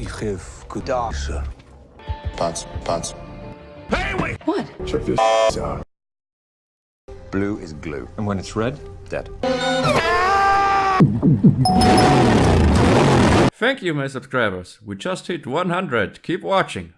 Ich have good sir. Pants, pants. What? Check this out. Blue is glue. And when it's red, dead. Thank you, my subscribers. We just hit 100. Keep watching.